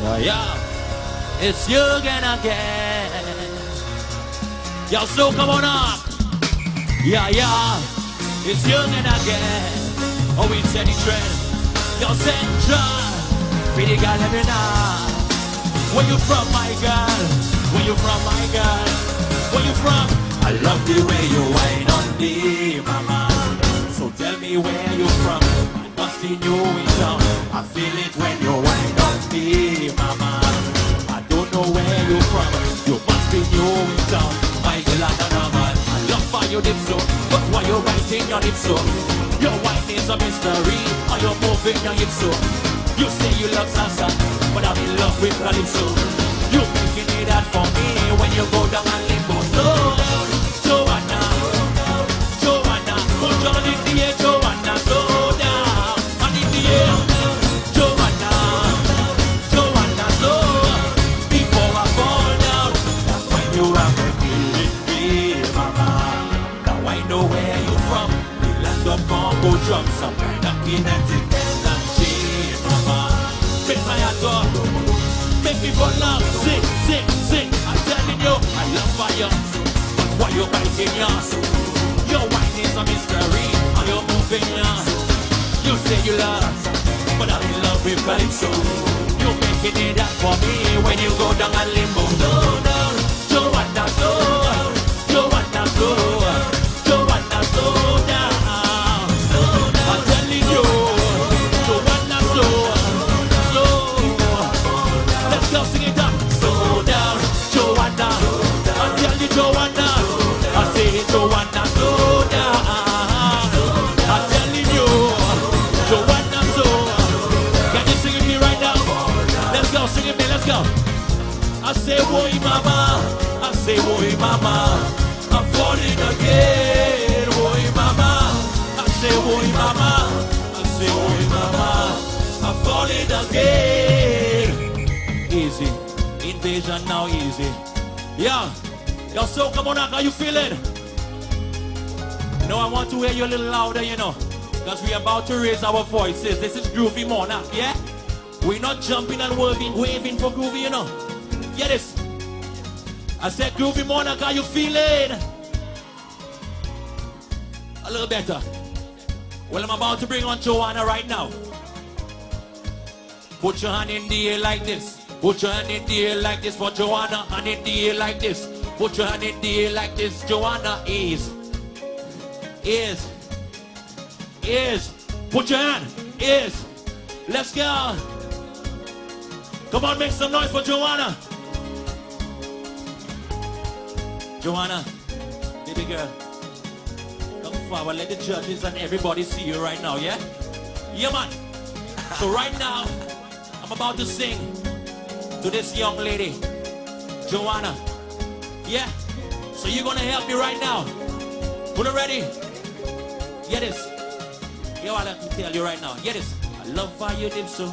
Yeah, yeah. It's you again again. Yo, so come on up. Yeah, yeah. It's you again. Oh, we said the trend. Yo, Central. Pretty girl every night. Where you from, my girl? Where you from, my girl? Where you from? I love the way you whine on me, mama. So tell me where you from. I must in you in town. I feel it when you your lips so? Oh. Your whine is a mystery. How you moving your hips so? You say you love salsa, but I'm in love with calypso. You're making it hard for me from, the land of Congo drums, oh, some kind of kinetic energy, mama. Make my go, make me fall love, sing, sing, sing. I'm telling you, I love fire, but why you biting yours? Your wine is a mystery, how you moving yours? You say you love, but I'm in love with Calypso. You making it up for me when you go down a limbo. Slow down, Joanna, slow, Joanna, slow, Joanna, I say, boy, mama. I say, boy, mama. I'm falling again, boy, mama. I say, boy, mama. I say, boy, mama. I'm falling again. Easy. Invasion now, easy. Yeah. Yo, so come on how you feeling? No, I want to hear you a little louder, you know. Because we're about to raise our voices. This is Groovy Monarch, yeah? We're not jumping and waving, waving for Groovy, you know. Get this. I said, Groovy Monarch, how you feeling? A little better. Well, I'm about to bring on Joanna right now. Put your hand in the air like this. Put your hand in the air like this for Joanna. Hand in the air like this. Put your hand in the air like this. Joanna is. Is. Is. Put your hand. Is. Let's go. Come on, make some noise for Joanna. Joanna, baby girl, come forward. Let the judges and everybody see you right now, yeah? Yeah, man. So right now, I'm about to sing to this young lady, Joanna. Yeah? So you're gonna help me right now. Put it ready. Get this. Yo, I let me tell you right now. Get this. I love how you dip so.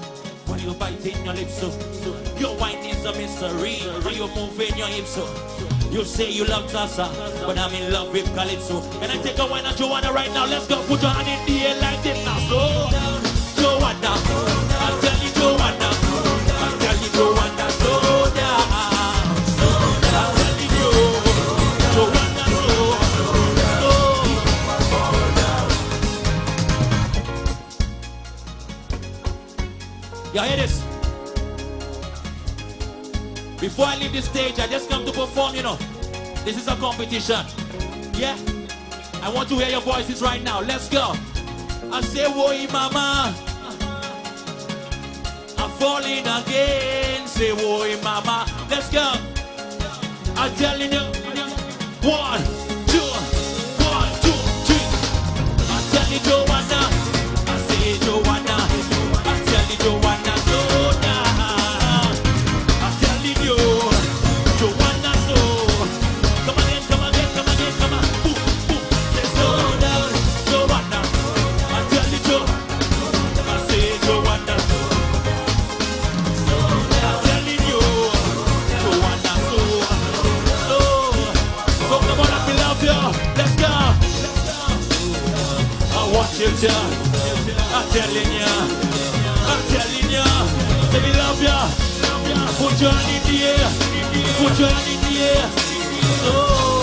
When you bite in your lips so. so. Your wine is a mystery. When you move in your hips so. You say you love salsa, but I'm in love with calypso. And I take a wine on Joanna right now. Let's go. Put your hand in the air like this now. So, Joanna. I tell you, Joanna. I tell you, Joanna. Slow down. Y'all hear this? Before I leave this stage, I just come to perform, you know. This is a competition. Yeah? I want to hear your voices right now. Let's go. I say, Woi mama. I'm falling again. Say, Woi mama. Let's go. I'm telling you. One, two, one, two, three. I tell you, Put your hand in the air. Put your hand in the air. Oh.